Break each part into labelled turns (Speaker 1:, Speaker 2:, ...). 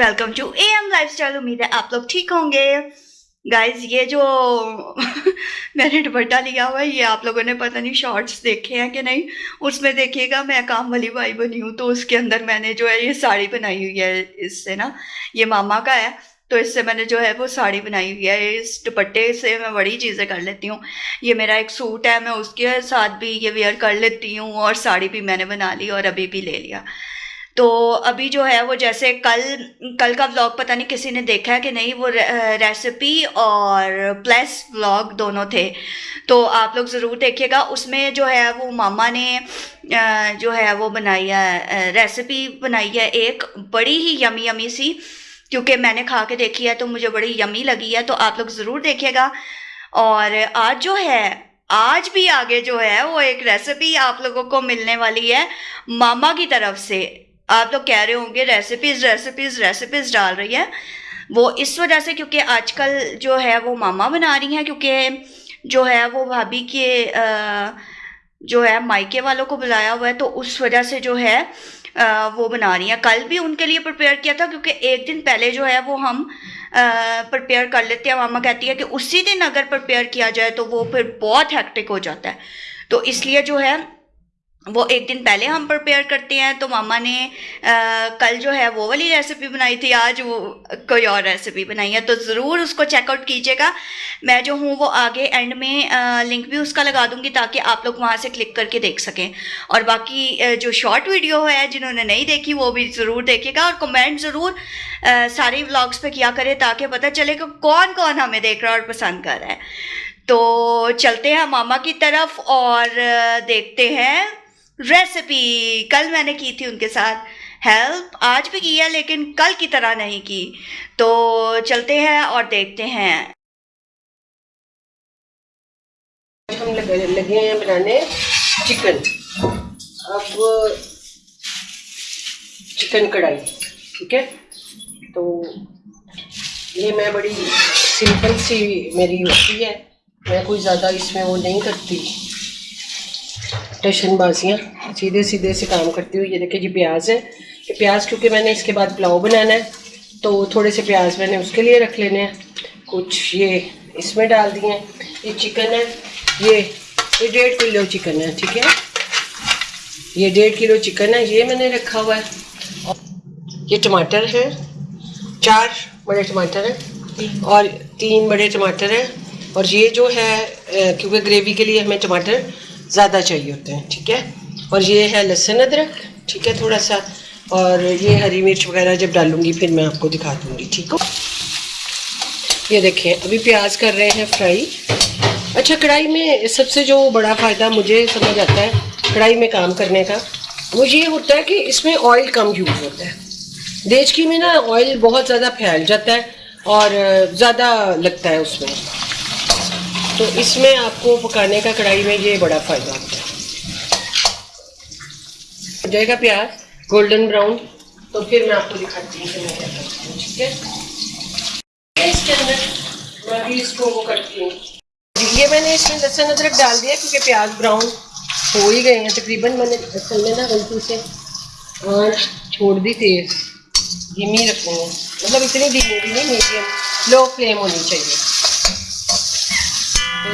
Speaker 1: Welcome to A M lifestyle امید ہے آپ لوگ ٹھیک ہوں گے گائز یہ جو میں نے دوپٹہ لیا ہوا ہے یہ آپ لوگوں نے پتہ نہیں شارٹس دیکھے ہیں کہ نہیں اس میں دیکھیے گا میں کام والی بھائی بنی ہوں تو اس کے اندر میں نے جو ہے یہ ساڑی بنائی ہوئی ہے اس سے نا یہ ماما کا ہے تو اس سے میں نے جو ہے وہ ساڑی بنائی ہوئی ہے اس دوپٹے سے میں بڑی چیزیں کر لیتی ہوں یہ میرا ایک سوٹ ہے میں اس کے ساتھ بھی یہ ویئر کر لیتی ہوں اور ساڑی بھی میں نے بنا لی اور ابھی بھی لے لیا تو ابھی جو ہے وہ جیسے کل کل کا ولاگ پتہ نہیں کسی نے دیکھا ہے کہ نہیں، وہ ریسیپی اور پلس ولاگ دونوں تھے۔ تو آپ لوگ ضرور دیکھیے گا۔ اس میں جو ہے وہ ماما نے جو ہے وہ بنائی ہے ریسیپی بنائی ہے ایک بڑی ہی یمی یمی سی۔ کیونکہ میں نے کھا کے دیکھی ہے تو مجھے بڑی یمی لگی ہے، تو آپ لوگ ضرور دیکھیے گا۔ اور آج جو ہے، آج بھی آگے جو ہے وہ ایک ریسیپی آپ لوگوں کو ملنے والی ہے ماما کی طرف سے۔ آپ لوگ کہہ رہے ہوں گے ریسیپیز ریسیپیز ریسیپیز ڈال رہی ہے وہ اس وجہ سے کیونکہ آج کل جو ہے وہ ماما بنا رہی ہیں کیونکہ جو ہے وہ بھابھی کے جو ہے مائکے والوں کو بلایا ہوا ہے تو اس وجہ سے جو ہے وہ بنا رہی ہیں۔ کل بھی ان کے لیے پریپیئر کیا تھا کیونکہ ایک دن پہلے جو ہے وہ ہم پریپیئر کر لیتے ہیں۔ ماما کہتی ہے کہ اسی دن اگر پرپیئر کیا جائے تو وہ پھر بہت ہیکٹک ہو جاتا ہے۔ تو اس لیے جو ہے وہ ایک دن پہلے ہم پریپیئر کرتے ہیں تو ماما نے کل جو ہے وہ والی ریسیپی بنائی تھی، آج وہ کوئی اور ریسیپی بنائی ہے، تو ضرور اس کو چیک آؤٹ کیجیے گا۔ میں جو ہوں وہ آگے اینڈ میں لنک بھی اس کا لگا دوں گی تاکہ آپ لوگ وہاں سے کلک کر کے دیکھ سکیں۔ اور باقی جو شارٹ ویڈیو ہے، جنہوں نے نہیں دیکھی، وہ بھی ضرور دیکھے گا اور کمنٹ ضرور سارے ولاگس پہ کیا کرے تاکہ پتہ چلے کہ کون کون ہمیں دیکھ رہا ہے اور پسند کر رہا ہے۔ تو چلتے ہیں ماما کی طرف اور دیکھتے ہیں۔ ریسیپی کل میں نے کی تھی ان کے ساتھ ہیلپ آج بھی کی ہے لیکن کل کی طرح نہیں کی. تو چلتے ہیں اور دیکھتے ہیں.
Speaker 2: ہم لگے ہیں بنانے چکن اب چکن کڑھائی. ٹھیک ہے؟ تو یہ میں بڑی سمپل سی میری ہوتی ہے. میں کوئی زیادہ اس میں وہ نہیں کرتی. ٹیشن بازیاں سیدھے سیدھے سے کام کرتی ہوں. یہ دیکھیں جی پیاز ہے. یہ پیاز کیونکہ میں نے اس کے بعد پلاؤ بنانا ہے، تو تھوڑے سے پیاز میں نے اس کے لیے رکھ لینے ہیں. کچھ یہ اس میں ڈال دیے ہیں. یہ چکن ہے. یہ یہ ڈیڑھ کلو چکن ہے، ٹھیک ہے. یہ ڈیڑھ کلو چکن ہے، یہ میں نے رکھا ہوا ہے. یہ ٹماٹر ہے چار بڑے ٹماٹر ہیں اور تین بڑے ٹماٹر ہیں. اور یہ جو ہے، کیونکہ گریوی کے لیے ہمیں ٹماٹر زیادہ چاہیے ہوتے ہیں، ٹھیک ہے؟ اور یہ ہے لہسن ادرک، ٹھیک ہے تھوڑا سا، اور یہ ہری مرچ وغیرہ جب ڈالوں گی پھر میں آپ کو دکھا دوں گی، ٹھیک ہو یہ دیکھیں، ابھی پیاز کر رہے ہیں فرائی۔ اچھا کڑھائی میں سب سے جو بڑا فائدہ مجھے سمجھ آتا ہے کڑھائی میں کام کرنے کا، وہ یہ ہوتا ہے کہ اس میں آئل کم یوز ہوتا ہے۔ دیچکی میں نا آئل بہت زیادہ پھیل جاتا ہے اور زیادہ لگتا ہے اس میں۔ تو اس میں آپ کو پکانے کا کڑھائی میں یہ بڑا فائدہ ہوتا ہے۔ جائے گا پیاز گولڈن براؤن تو پھر میں آپ کو دکھاتی ہوں کہ میں کیا کرتی ہوں، ٹھیک ہے؟ اس کے اندر میں بھی اس کو وہ کرتی ہوں۔ جی، یہ میں نے اس میں لہسن ادرک ڈال دیا کیونکہ پیاز براؤن ہو ہی گئے ہیں۔ تقریباً میں نے لہسن میں نا غلطی سے آنچ چھوڑ دی تیز۔ دھیمی رکھوں گا مطلب اتنی دھیمی نہیں میڈیم لو فلیم ہونی چاہیے۔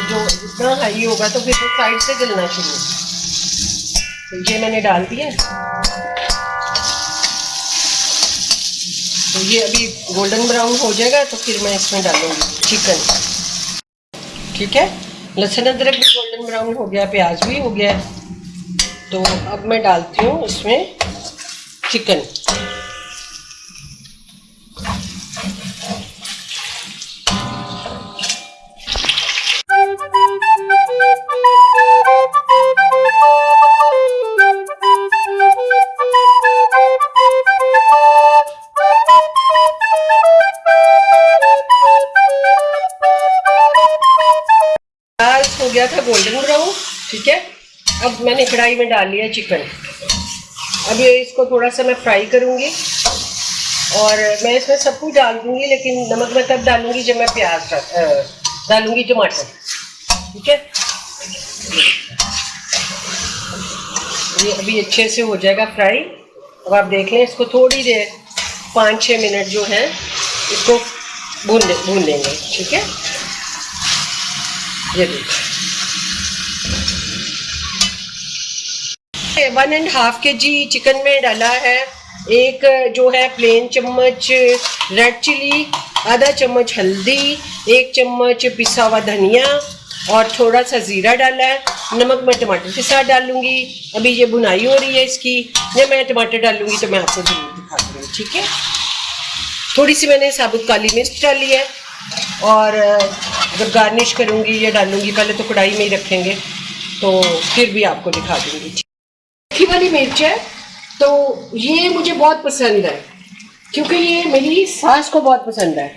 Speaker 2: جو جتنا ہائی ہوگا تو پھر وہ سائڈ سے جلنا شروع تو یہ میں نے ڈال دیا تو یہ ابھی گولڈن براؤن ہو جائے گا تو پھر میں اس میں ڈالوں گی چکن ٹھیک ہے لہسن ادرک بھی گولڈن براؤن ہو گیا پیاز بھی ہو گیا تو اب میں ڈالتی ہوں اس میں چکن گیا تھا گولڈن براؤن، ٹھیک ہے؟ اب میں نے کڑھائی میں ڈال لیا چکن۔ اب یہ اس کو تھوڑا سا میں فرائی کروں گی۔ اور میں اس میں سب کچھ ڈال دوں گی، لیکن نمک میں تب ڈالوں گی جب میں پیاز ڈالوں گی ٹماٹر۔ ٹھیک ہے؟ یہ ابھی اچھے سے ہو جائے گا فرائی اب آپ دیکھ لیں، اس کو تھوڑی دیر، پانچ چھ منٹ جو ہیں، اس کو بھون بھون لیں گے۔ ٹھیک ہے؟ یہ دیکھیں۔ ون اینڈ ہاف کے جی چکن میں ڈالا ہے۔ ایک جو ہے پلین چمچ ریڈ چلی آدھا چمچ ہلدی، ایک چمچ پسا ہوا دھنیا اور تھوڑا سا زیرہ ڈالا ہے۔ نمک میں ٹماٹر کے ساتھ ڈال لوں گی۔ ابھی یہ بنائی ہو رہی ہے اس کی۔ جب میں ٹماٹر ڈال لوں گی تو میں آپ کو ضرور دکھا دوں گی، ٹھیک ہے؟ تھوڑی سی میں نے ثابت کالی مرچ ڈالی ہے۔ اور جب گارنش کروں گی یا ڈالوں گی، پہلے تو کڑھائی میں ہی رکھیں گے۔ تو پھر بھی آپ کو دکھا دوں گی تیکھی والی مرچ ہے تو یہ مجھے بہت پسند ہے۔ کیونکہ یہ میری ساس کو بہت پسند ہے۔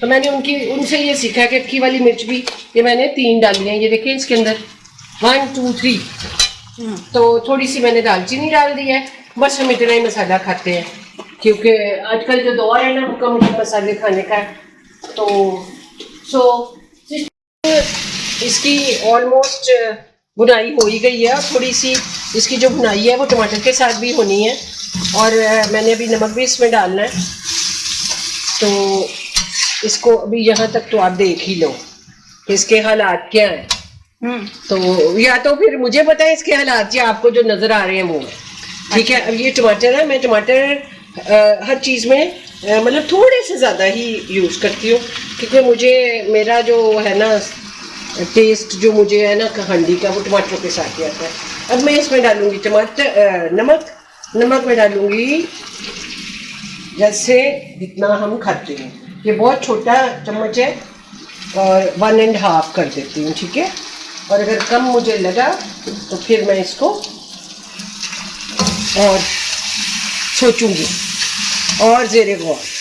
Speaker 2: تو میں نے ان کی ان سے یہ سیکھا کہ اکھی والی مرچ بھی یہ میں نے تین ڈالی ہیں۔ یہ دیکھیں اس کے اندر۔ ون ٹو تھری تو تھوڑی سی میں نے دال چینی ڈال دی ہے۔ بس ہم اتنا ہی مسالہ کھاتے ہیں۔ کیونکہ آج کل جو دور ہے نا مٹھے مسالے کھانے کا تو سو اس کی آلموسٹ بنائی ہو ہی گئی ہے اور تھوڑی سی اس کی جو بنائی ہے وہ ٹماٹر کے ساتھ بھی ہونی ہے اور میں نے ابھی نمک بھی اس میں ڈالنا ہے۔ تو اس کو ابھی یہاں تک تو آپ دیکھ ہی لو کہ اس کے حالات کیا ہیں۔ تو یا تو پھر مجھے پتا ہے اس کے حالات یا آپ کو جو نظر آ رہے ہیں وہ۔ ٹھیک ہے اب یہ ٹماٹر ہے میں ٹماٹر ہر چیز میں مطلب تھوڑے سے زیادہ ہی یوز کرتی ہوں۔ کیونکہ مجھے میرا جو ہے نا ٹیسٹ جو مجھے ہے نا ہنڈی کا، وہ ٹماٹر کے ساتھ ہی آتا ہے اب میں اس میں ڈالوں گی ٹماٹر نمک نمک میں ڈالوں گی جیسے جتنا ہم کھاتے ہیں۔ یہ بہت چھوٹا چمچ ہے اور ون اینڈ ہاف کر دیتی ہوں، ٹھیک ہے؟ اور اگر کم مجھے لگا تو پھر میں اس کو اور سوچوں گی۔ اور زیر غور۔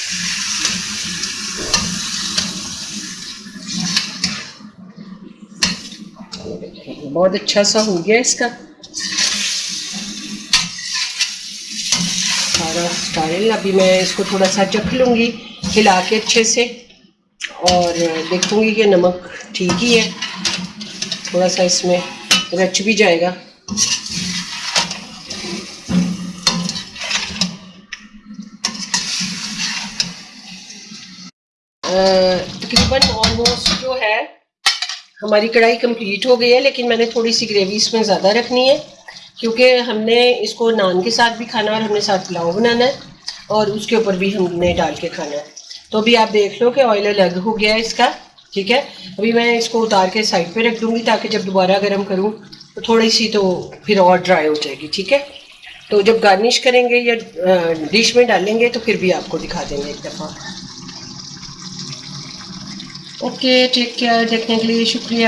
Speaker 2: بہت اچھا سا ہو گیا اس کا۔ سارا اسٹائل ابھی میں اس کو تھوڑا سا چکھ لوں گی ہلا کے اچھے سے۔ اور دیکھوں گی کہ نمک ٹھیک ہی ہے۔ تھوڑا سا اس میں رچ بھی جائے گا۔ تقریباً آلموسٹ جو ہے ہماری کڑھائی کمپلیٹ ہو گئی ہے، لیکن میں نے تھوڑی سی گریوی اس میں زیادہ رکھنی ہے، کیونکہ ہم نے اس کو نان کے ساتھ بھی کھانا اور ہم نے ساتھ پلاؤ بنانا ہے، اور اس کے اوپر بھی ہم نے ڈال کے کھانا ہے۔ تو ابھی آپ دیکھ لو کہ آئل الگ ہو گیا ہے اس کا، ٹھیک ہے؟ ابھی میں اس کو اتار کے سائڈ پہ رکھ دوں گی تاکہ جب دوبارہ گرم کروں تو تھوڑی سی تو پھر اور ڈرائی ہو جائے گی، ٹھیک ہے؟ تو جب گارنش کریں گے یا ڈش میں ڈالیں گے تو پھر بھی آپ کو دکھا دیں گے ایک دفعہ۔ اوکے ٹیک کیئر دیکھنے کے لیے شکریہ۔